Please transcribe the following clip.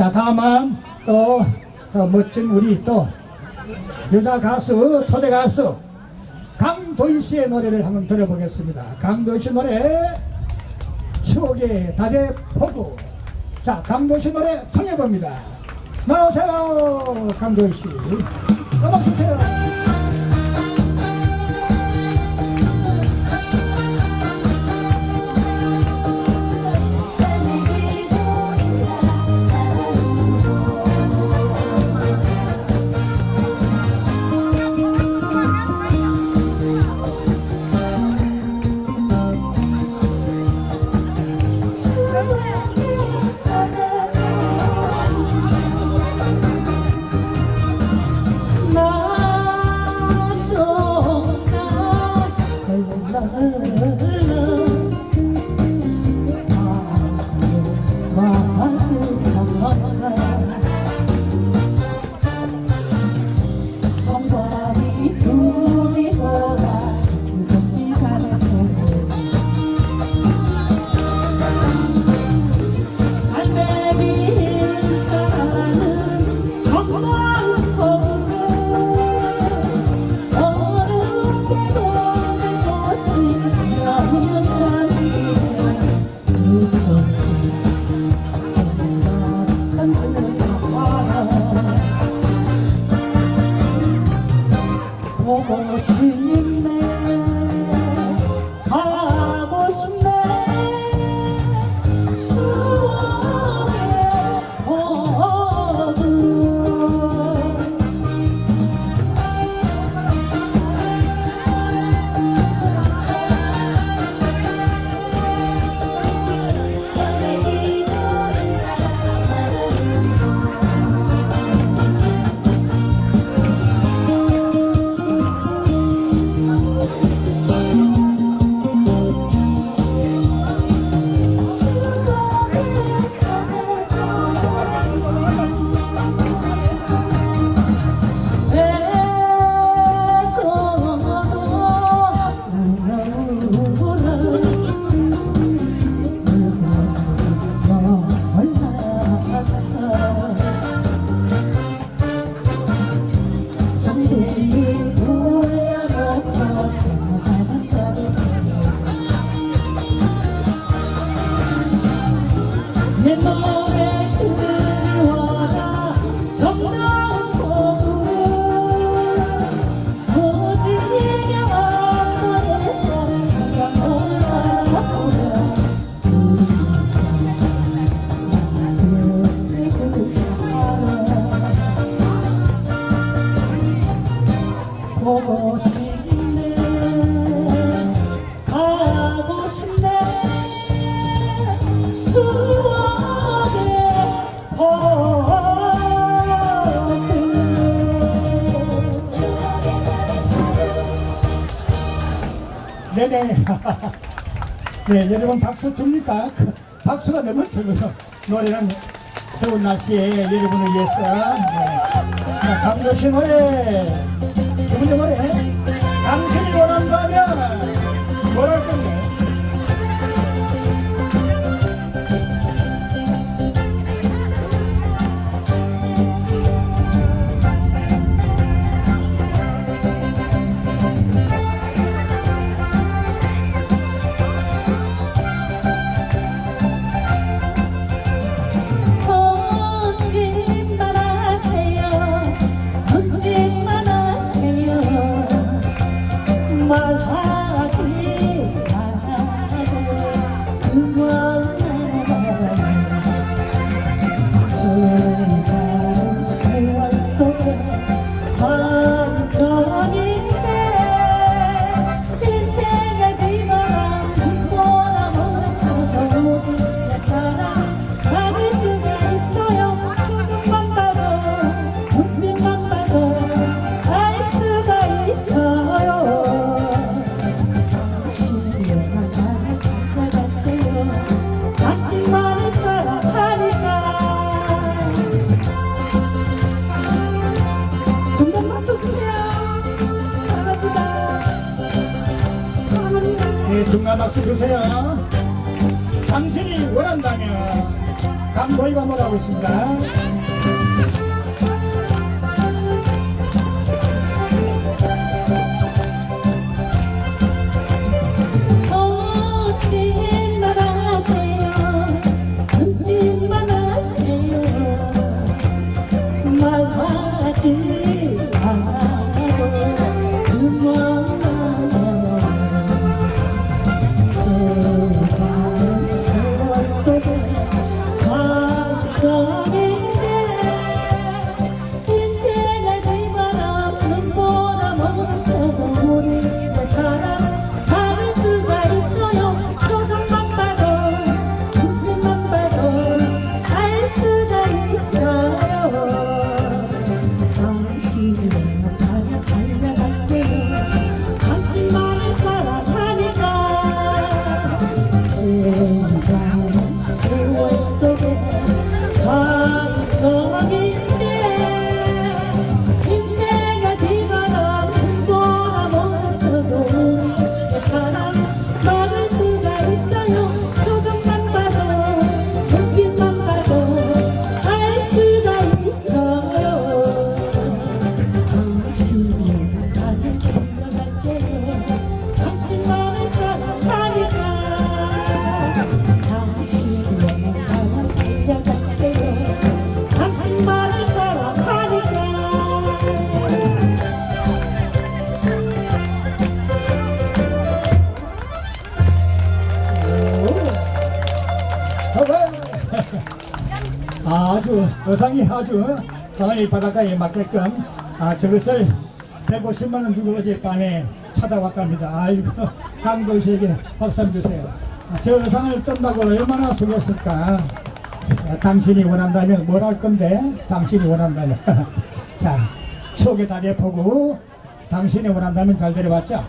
자 다음은 또, 또 멋진 우리 또 여자 가수 초대 가수 강도희 씨의 노래를 한번 들어보겠습니다. 강도희 씨 노래 추억의 다대 포구 자 강도희 씨 노래 청해봅니다. 나오세요 강도희 씨 음악 주세요. 보고 네네. 네, 여러분 박수 줍니까? 그 박수가 너무 적어요. 노래는 더운 날씨에 여러분을 위해서. 네. 자, 강도시 노래. 누구의 노래? 당신이 원한다면 뭘할 건데? 당신만을 사랑하니까 네, 중간 박수 주세요. 당신이 원한다면 강도희가 뭐라고 있습니다. 아주 의상이 아주 강원리 바닷가에 맞게끔 아 저것을 150만 원 주고 어젯밤에 찾아왔답니다. 아이고 강도 씨에게 박수 한번 주세요. 아, 저 의상을 뜬다고 얼마나 수고했을까. 아, 당신이 원한다면 뭘 할 건데 당신이 원한다면 자 속에 다리 보고 당신이 원한다면 잘 데려왔죠.